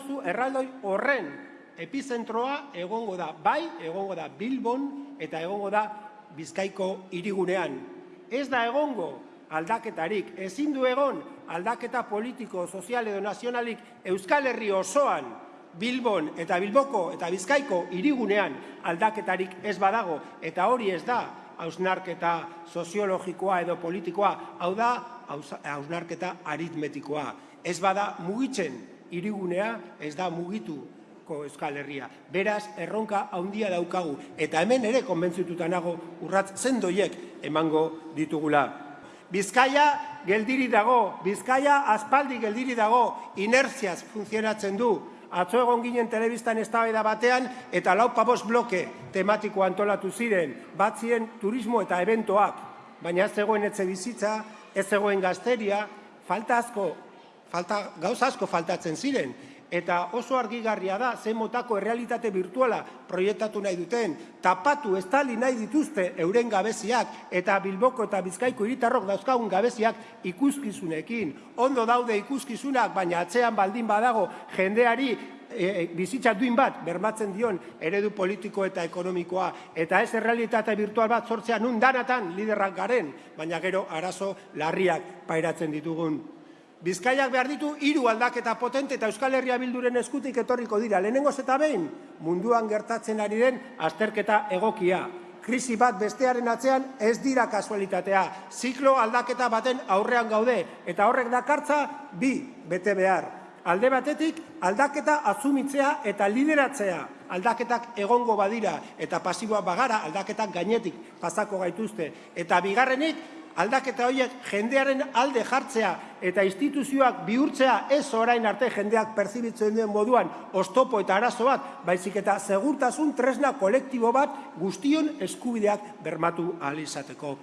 Zu erraldoi horren epizentroa egongo da, bai, egongo da Bilbon eta egongo da Bizkaiko hirigunean. Ez da egongo aldaketarik, ezin du egon aldaketa politiko, sozial edo nazionalik Euskal Herri osoan Bilbon eta Bilboko eta Bizkaiko hirigunean aldaketarik ez badago eta hori ez da hausnarketa soziologikoa edo politikoa, hau da hausnarketa aritmetikoa. Ez bada mugitzen hirigunea ez da mugituko Euskal Herria. Beraz, erronka handia daukagu eta hemen ere konbentzituta nago urratz zendoiek emango ditugula. Bizkaia geldiri dago, Bizkaia aspaldi geldiri dago, inertziaz funtzionatzen du. Atzo egon ginen telebistan eztabaida batean eta lau pabos bloke tematiko antolatu ziren, batzien turismo eta eventoak, baina ez zegoen etxe bizitza, ez zegoen gazteria, falta asko falta, gauza asko faltatzen ziren, eta oso argigarria da ze motako errealitate virtuala proiektatu nahi duten, tapatu estali nahi dituzte euren gabeziak eta Bilboko eta Bizkaiko hiritarrok dauzkagun gabeziak ikuskizunekin. Ondo daude ikuskizunak, baina atzean baldin badago jendeari e, e, bizitza duin bat bermatzen dion eredu politiko eta ekonomikoa. Eta ez errealitate virtual bat sortzea nun danatan liderrak garen, baina gero arazo larriak pairatzen ditugun Bizkaiak behar ditu hiru aldaketa potente eta Euskal Herria bilduren eskutik etorriko dira. Lehenengoz eta behin, munduan gertatzen ari den azterketa egokia. Krisi bat bestearen atzean ez dira kasualitatea. Ziklo aldaketa baten aurrean gaude. Eta horrek dakartza bi bete behar. Alde batetik, aldaketa azumitzea eta lideratzea. Aldaketak egongo badira eta pasiboa bagara aldaketak gainetik pasako gaituzte. Eta bigarrenik, aldaketa horiek jendearen alde jartzea eta instituzioak bihurtzea ez orain arte jendeak perzibitzen duen moduan ostopo eta arazo bat, baizik eta segurtasun tresna kolektibo bat guztion eskubideak bermatu ahal izateko.